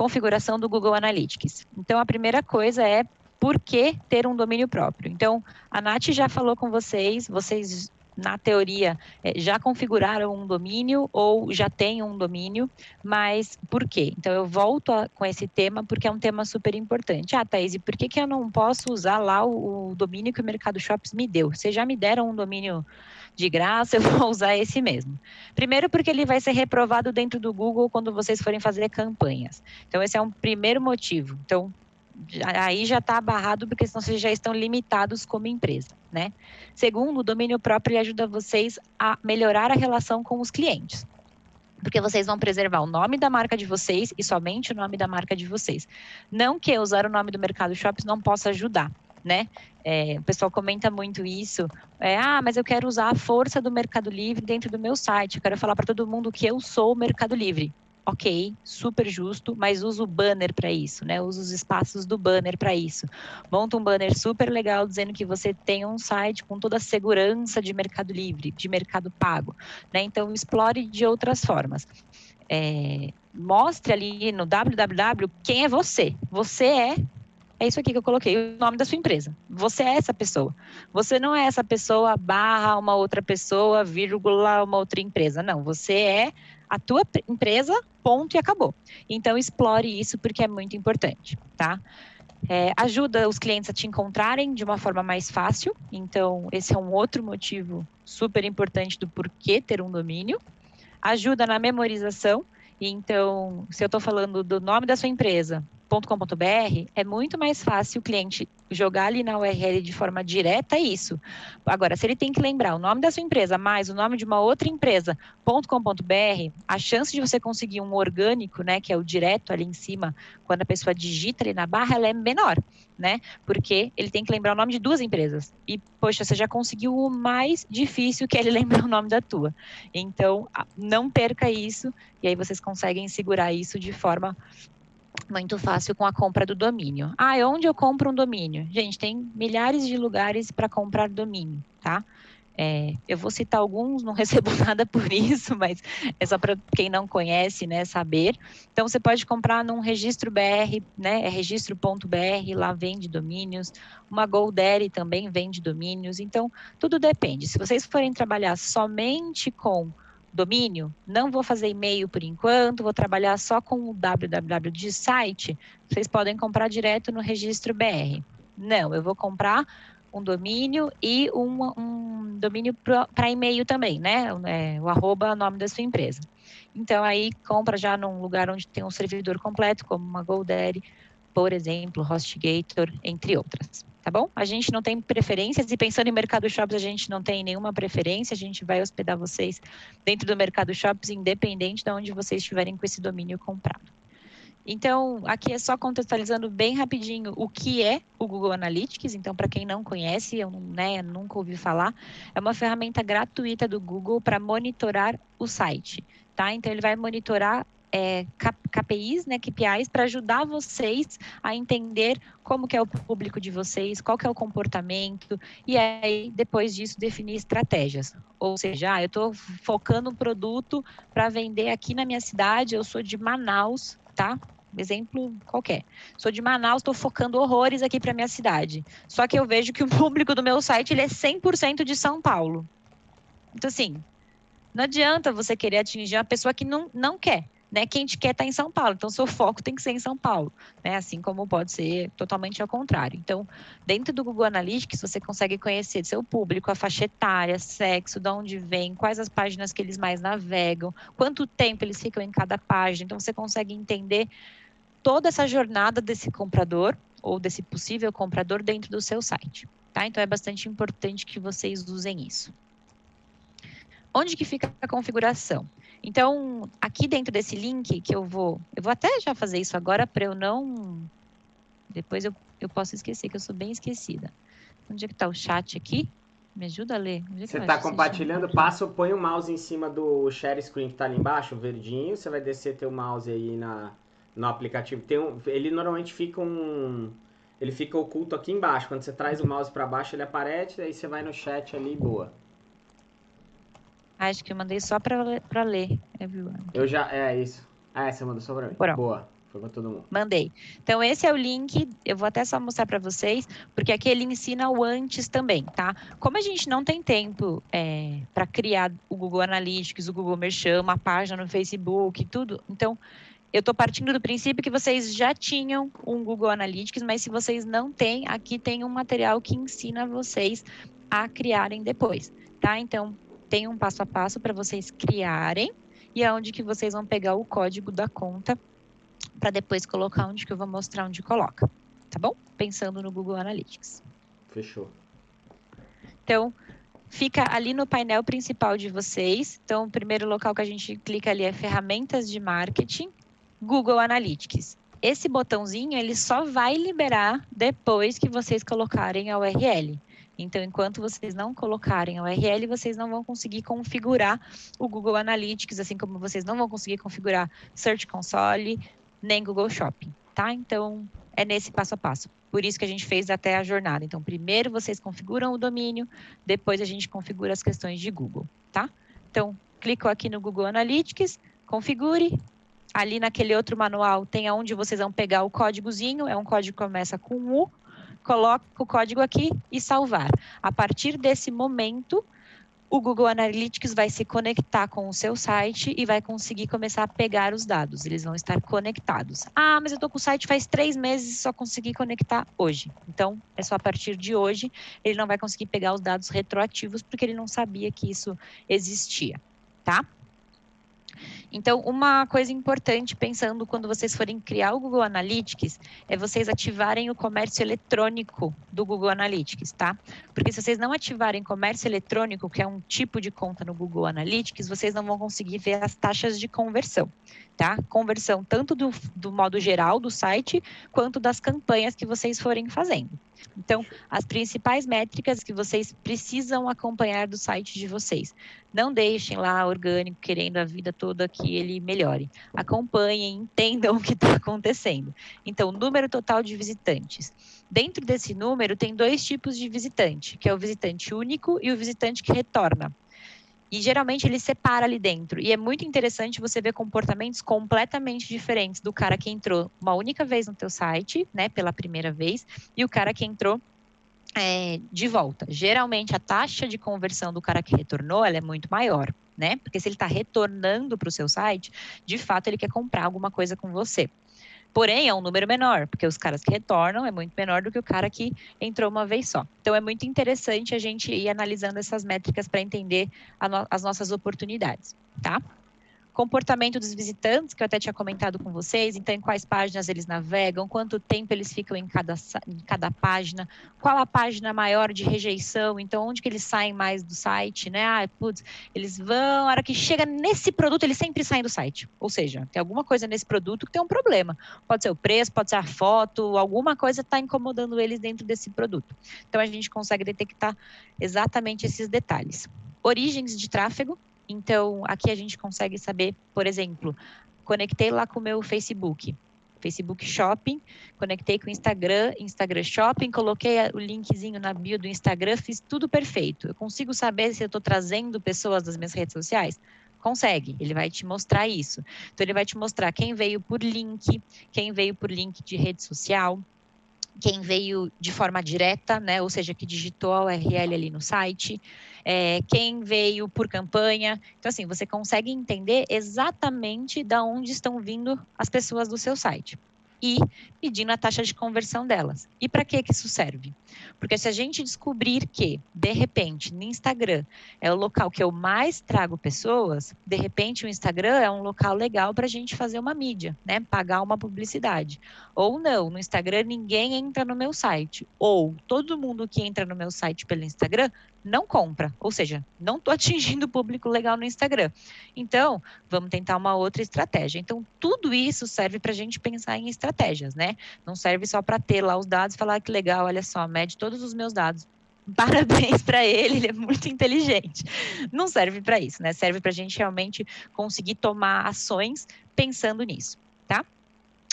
configuração do Google Analytics. Então, a primeira coisa é por que ter um domínio próprio. Então, a Nath já falou com vocês, vocês na teoria, é, já configuraram um domínio ou já têm um domínio, mas por quê? Então, eu volto a, com esse tema porque é um tema super importante. Ah, Thaís, e por que, que eu não posso usar lá o, o domínio que o Mercado Shops me deu? Vocês já me deram um domínio de graça, eu vou usar esse mesmo. Primeiro, porque ele vai ser reprovado dentro do Google quando vocês forem fazer campanhas. Então, esse é um primeiro motivo. Então, aí já está barrado, porque senão vocês já estão limitados como empresa, né? Segundo, o domínio próprio ajuda vocês a melhorar a relação com os clientes. Porque vocês vão preservar o nome da marca de vocês e somente o nome da marca de vocês. Não que usar o nome do Mercado Shops não possa ajudar, né? É, o pessoal comenta muito isso. É, ah, mas eu quero usar a força do Mercado Livre dentro do meu site. Eu quero falar para todo mundo que eu sou o Mercado Livre ok, super justo, mas usa o banner para isso, né? Usa os espaços do banner para isso. Monta um banner super legal dizendo que você tem um site com toda a segurança de Mercado Livre, de Mercado Pago, né? Então explore de outras formas. É, mostre ali no www quem é você. Você é é isso aqui que eu coloquei, o nome da sua empresa. Você é essa pessoa. Você não é essa pessoa barra uma outra pessoa, vírgula, uma outra empresa. Não, você é a tua empresa, ponto e acabou. Então, explore isso porque é muito importante, tá? É, ajuda os clientes a te encontrarem de uma forma mais fácil. Então, esse é um outro motivo super importante do porquê ter um domínio. Ajuda na memorização. Então, se eu estou falando do nome da sua empresa, .com.br, é muito mais fácil o cliente jogar ali na URL de forma direta isso. Agora, se ele tem que lembrar o nome da sua empresa mais o nome de uma outra empresa, .com.br, a chance de você conseguir um orgânico, né, que é o direto ali em cima, quando a pessoa digita ali na barra, ela é menor, né? Porque ele tem que lembrar o nome de duas empresas. E, poxa, você já conseguiu o mais difícil, que é ele lembrar o nome da tua. Então, não perca isso, e aí vocês conseguem segurar isso de forma muito fácil com a compra do domínio. Ah, onde eu compro um domínio? Gente, tem milhares de lugares para comprar domínio, tá? É, eu vou citar alguns, não recebo nada por isso, mas é só para quem não conhece, né, saber. Então, você pode comprar num registro BR, né, é registro.br, lá vende domínios. Uma GoDaddy também vende domínios. Então, tudo depende. Se vocês forem trabalhar somente com domínio, não vou fazer e-mail por enquanto, vou trabalhar só com o www de site, vocês podem comprar direto no registro BR. Não, eu vou comprar um domínio e um, um domínio para e-mail também, né? É, o arroba, nome da sua empresa. Então, aí compra já num lugar onde tem um servidor completo, como uma GoDaddy, por exemplo, HostGator, entre outras tá bom? A gente não tem preferências e pensando em Mercado Shops, a gente não tem nenhuma preferência, a gente vai hospedar vocês dentro do Mercado Shops, independente de onde vocês estiverem com esse domínio comprado. Então, aqui é só contextualizando bem rapidinho o que é o Google Analytics. Então, para quem não conhece, eu né, nunca ouvi falar, é uma ferramenta gratuita do Google para monitorar o site. Tá? Então, ele vai monitorar é, KPIs, né, KPIs, para ajudar vocês a entender como que é o público de vocês, qual que é o comportamento, e aí, depois disso, definir estratégias. Ou seja, ah, eu estou focando um produto para vender aqui na minha cidade, eu sou de Manaus, tá? Exemplo qualquer. Sou de Manaus, estou focando horrores aqui para minha cidade. Só que eu vejo que o público do meu site ele é 100% de São Paulo. Então, assim, não adianta você querer atingir uma pessoa que não, não quer né, quem te quer estar tá em São Paulo. Então, seu foco tem que ser em São Paulo, né? Assim como pode ser totalmente ao contrário. Então, dentro do Google Analytics, você consegue conhecer seu público, a faixa etária, sexo, de onde vem, quais as páginas que eles mais navegam, quanto tempo eles ficam em cada página. Então, você consegue entender toda essa jornada desse comprador ou desse possível comprador dentro do seu site, tá? Então, é bastante importante que vocês usem isso. Onde que fica a configuração? Então, aqui dentro desse link que eu vou, eu vou até já fazer isso agora para eu não, depois eu, eu posso esquecer, que eu sou bem esquecida. Onde é que está o chat aqui? Me ajuda a ler. É você está compartilhando, passa, põe o mouse em cima do share screen que está ali embaixo, o verdinho, você vai descer teu mouse aí na, no aplicativo. Tem um, ele normalmente fica um... Ele fica oculto aqui embaixo. Quando você traz o mouse para baixo, ele aparece, aí você vai no chat ali boa. Acho que eu mandei só para ler, everyone. Eu já, é isso. Ah, você mandou só para mim. Boa. Foi para todo mundo. Mandei. Então, esse é o link. Eu vou até só mostrar para vocês, porque aqui ele ensina o antes também, tá? Como a gente não tem tempo é, para criar o Google Analytics, o Google Merchant, uma página no Facebook, tudo, então eu estou partindo do princípio que vocês já tinham um Google Analytics, mas se vocês não têm, aqui tem um material que ensina vocês a criarem depois, tá? Então, tem um passo a passo para vocês criarem e é onde que vocês vão pegar o código da conta para depois colocar onde que eu vou mostrar onde coloca, tá bom? Pensando no Google Analytics. Fechou. Então, fica ali no painel principal de vocês. Então, o primeiro local que a gente clica ali é ferramentas de marketing, Google Analytics. Esse botãozinho, ele só vai liberar depois que vocês colocarem a URL. Então, enquanto vocês não colocarem a URL, vocês não vão conseguir configurar o Google Analytics, assim como vocês não vão conseguir configurar Search Console, nem Google Shopping, tá? Então, é nesse passo a passo. Por isso que a gente fez até a jornada. Então, primeiro vocês configuram o domínio, depois a gente configura as questões de Google, tá? Então, clico aqui no Google Analytics, configure. Ali naquele outro manual tem aonde vocês vão pegar o códigozinho, é um código que começa com U, coloca o código aqui e salvar. A partir desse momento, o Google Analytics vai se conectar com o seu site e vai conseguir começar a pegar os dados. Eles vão estar conectados. Ah, mas eu estou com o site faz três meses e só consegui conectar hoje. Então, é só a partir de hoje. Ele não vai conseguir pegar os dados retroativos porque ele não sabia que isso existia, tá? Então, uma coisa importante pensando quando vocês forem criar o Google Analytics é vocês ativarem o comércio eletrônico do Google Analytics, tá? Porque se vocês não ativarem comércio eletrônico, que é um tipo de conta no Google Analytics, vocês não vão conseguir ver as taxas de conversão, tá? Conversão tanto do, do modo geral do site, quanto das campanhas que vocês forem fazendo. Então, as principais métricas que vocês precisam acompanhar do site de vocês. Não deixem lá orgânico querendo a vida toda que ele melhore. Acompanhem, entendam o que está acontecendo. Então, número total de visitantes. Dentro desse número, tem dois tipos de visitante, que é o visitante único e o visitante que retorna. E geralmente ele separa ali dentro. E é muito interessante você ver comportamentos completamente diferentes do cara que entrou uma única vez no teu site, né, pela primeira vez, e o cara que entrou é, de volta. Geralmente a taxa de conversão do cara que retornou é muito maior, né? Porque se ele está retornando para o seu site, de fato ele quer comprar alguma coisa com você. Porém, é um número menor, porque os caras que retornam é muito menor do que o cara que entrou uma vez só. Então, é muito interessante a gente ir analisando essas métricas para entender no as nossas oportunidades, tá? Comportamento dos visitantes, que eu até tinha comentado com vocês, então em quais páginas eles navegam, quanto tempo eles ficam em cada, em cada página, qual a página maior de rejeição, então onde que eles saem mais do site, né? Ah, putz, eles vão, a hora que chega nesse produto, eles sempre saem do site. Ou seja, tem alguma coisa nesse produto que tem um problema. Pode ser o preço, pode ser a foto, alguma coisa está incomodando eles dentro desse produto. Então a gente consegue detectar exatamente esses detalhes. Origens de tráfego, então, aqui a gente consegue saber, por exemplo, conectei lá com o meu Facebook, Facebook Shopping, conectei com o Instagram, Instagram Shopping, coloquei o linkzinho na bio do Instagram, fiz tudo perfeito. Eu consigo saber se eu estou trazendo pessoas das minhas redes sociais? Consegue, ele vai te mostrar isso. Então, ele vai te mostrar quem veio por link, quem veio por link de rede social, quem veio de forma direta, né, ou seja, que digitou a URL ali no site, é, quem veio por campanha. Então, assim, você consegue entender exatamente da onde estão vindo as pessoas do seu site e pedindo a taxa de conversão delas. E para que que isso serve? Porque se a gente descobrir que, de repente, no Instagram é o local que eu mais trago pessoas, de repente o Instagram é um local legal para a gente fazer uma mídia, né? Pagar uma publicidade. Ou não, no Instagram ninguém entra no meu site. Ou todo mundo que entra no meu site pelo Instagram não compra, ou seja, não estou atingindo o público legal no Instagram. Então, vamos tentar uma outra estratégia. Então, tudo isso serve para a gente pensar em estratégias, né? Não serve só para ter lá os dados e falar ah, que legal, olha só, mede todos os meus dados. Parabéns para ele, ele é muito inteligente. Não serve para isso, né? Serve para a gente realmente conseguir tomar ações pensando nisso, tá?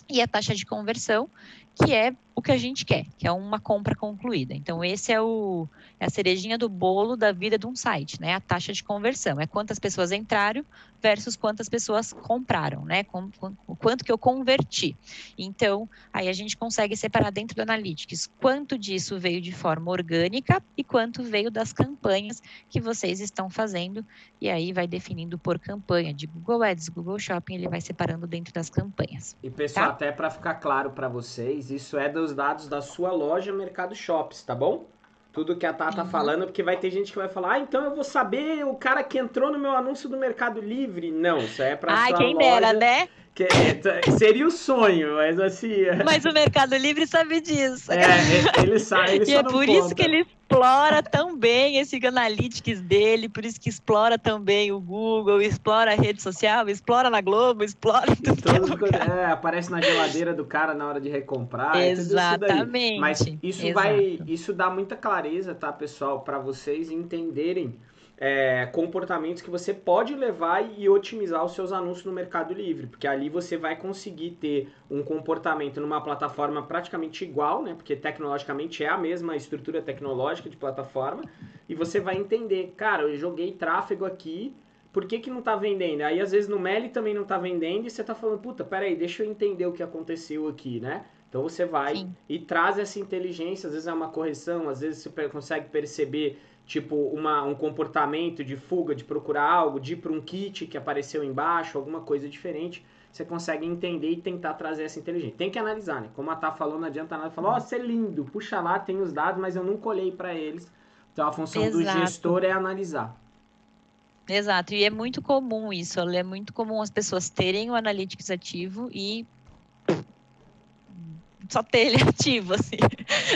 E a taxa de conversão, que é o que a gente quer, que é uma compra concluída. Então, esse é, o, é a cerejinha do bolo da vida de um site, né? A taxa de conversão. É quantas pessoas entraram versus quantas pessoas compraram, né? Com, com, o quanto que eu converti. Então, aí a gente consegue separar dentro do Analytics quanto disso veio de forma orgânica e quanto veio das campanhas que vocês estão fazendo. E aí vai definindo por campanha de Google Ads, Google Shopping, ele vai separando dentro das campanhas. E pessoal, tá? até para ficar claro para vocês, isso é dos dados da sua loja Mercado Shops, tá bom? Tudo que a Tata tá uhum. falando, porque vai ter gente que vai falar, ah, então eu vou saber o cara que entrou no meu anúncio do Mercado Livre. Não, isso é para Ai, sua quem loja. dera, né? Que, é, seria o sonho, mas assim. É. Mas o Mercado Livre sabe disso. É, ele sabe. Ele e é por conta. isso que ele explora tão bem esse analytics dele, por isso que explora também o Google, explora a rede social, explora na Globo, explora tudo. Todos, é, aparece na geladeira do cara na hora de recomprar. Exatamente. Isso Mas isso Exato. vai, isso dá muita clareza, tá, pessoal, para vocês entenderem é, comportamentos que você pode levar e otimizar os seus anúncios no Mercado Livre, porque ali você vai conseguir ter um comportamento numa plataforma praticamente igual, né? Porque tecnologicamente é a mesma estrutura tecnológica de plataforma, e você vai entender, cara, eu joguei tráfego aqui, por que, que não está vendendo? Aí às vezes no Meli também não está vendendo e você está falando, puta, peraí, deixa eu entender o que aconteceu aqui, né? Então você vai Sim. e traz essa inteligência, às vezes é uma correção, às vezes você consegue perceber tipo uma, um comportamento de fuga, de procurar algo, de ir para um kit que apareceu embaixo, alguma coisa diferente, você consegue entender e tentar trazer essa inteligência. Tem que analisar, né? Como a Tá falou, não adianta nada falar, ó, oh, você é lindo, puxa lá, tem os dados, mas eu nunca olhei para eles. Então a função Exato. do gestor é analisar. Exato, e é muito comum isso, é muito comum as pessoas terem o Analytics ativo e só ter ele ativo, assim.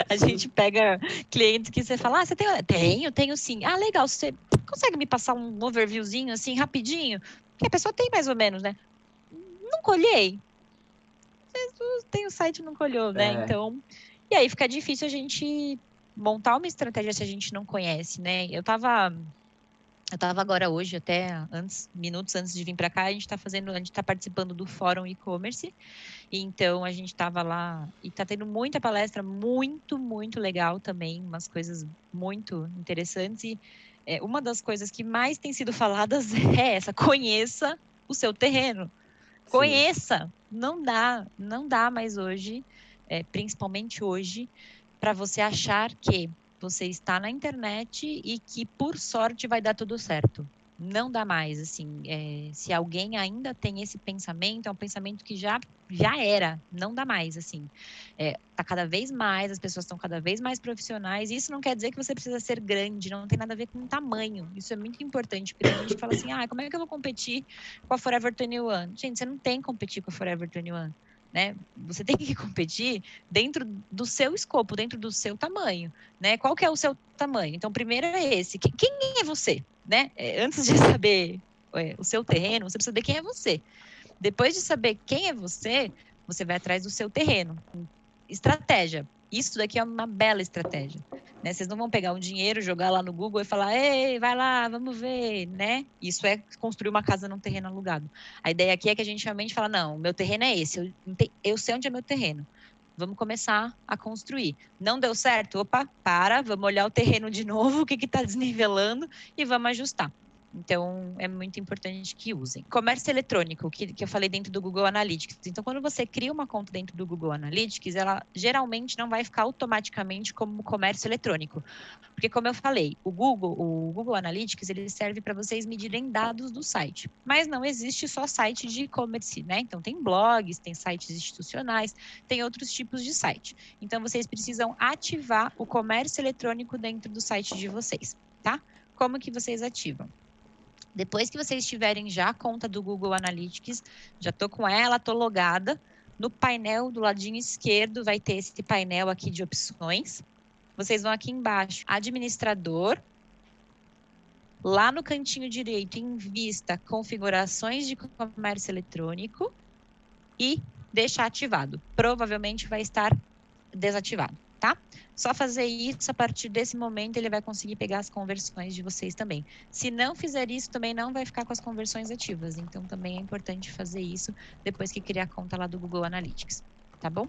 A gente pega clientes que você fala, ah, você tem? Tenho, tenho sim. Ah, legal, você consegue me passar um overviewzinho, assim, rapidinho? Porque a pessoa tem mais ou menos, né? Não colhei. Tem o site não colheu, né? É. Então, e aí fica difícil a gente montar uma estratégia se a gente não conhece, né? Eu tava eu estava agora hoje, até antes, minutos antes de vir para cá, a gente está fazendo, a gente está participando do fórum e-commerce. Então a gente estava lá e está tendo muita palestra, muito, muito legal também, umas coisas muito interessantes. E é, uma das coisas que mais tem sido faladas é essa: conheça o seu terreno. Conheça. Sim. Não dá, não dá mais hoje, é, principalmente hoje, para você achar que você está na internet e que por sorte vai dar tudo certo. Não dá mais, assim, é, se alguém ainda tem esse pensamento, é um pensamento que já, já era, não dá mais, assim. É, tá cada vez mais, as pessoas estão cada vez mais profissionais, isso não quer dizer que você precisa ser grande, não tem nada a ver com tamanho, isso é muito importante, porque a gente fala assim, ah, como é que eu vou competir com a Forever 21? Gente, você não tem que competir com a Forever 21 né? Você tem que competir dentro do seu escopo, dentro do seu tamanho, né? Qual que é o seu tamanho? Então, primeiro é esse. Quem é você, né? É, antes de saber é, o seu terreno, você precisa saber quem é você. Depois de saber quem é você, você vai atrás do seu terreno. Estratégia. Isso daqui é uma bela estratégia. Né? Vocês não vão pegar um dinheiro, jogar lá no Google e falar, ei, vai lá, vamos ver, né? Isso é construir uma casa num terreno alugado. A ideia aqui é que a gente realmente fala, não, meu terreno é esse, eu, eu sei onde é meu terreno. Vamos começar a construir. Não deu certo? Opa, para, vamos olhar o terreno de novo, o que está desnivelando e vamos ajustar. Então, é muito importante que usem. Comércio eletrônico, que, que eu falei dentro do Google Analytics. Então, quando você cria uma conta dentro do Google Analytics, ela geralmente não vai ficar automaticamente como comércio eletrônico. Porque, como eu falei, o Google, o Google Analytics, ele serve para vocês medirem dados do site. Mas não existe só site de e-commerce, né? Então, tem blogs, tem sites institucionais, tem outros tipos de site. Então, vocês precisam ativar o comércio eletrônico dentro do site de vocês, tá? Como que vocês ativam? Depois que vocês tiverem já a conta do Google Analytics, já estou com ela, estou logada. No painel do ladinho esquerdo vai ter esse painel aqui de opções. Vocês vão aqui embaixo, administrador. Lá no cantinho direito, em vista, configurações de comércio eletrônico e deixar ativado. Provavelmente vai estar desativado tá? Só fazer isso, a partir desse momento ele vai conseguir pegar as conversões de vocês também. Se não fizer isso, também não vai ficar com as conversões ativas. Então também é importante fazer isso depois que criar a conta lá do Google Analytics, tá bom?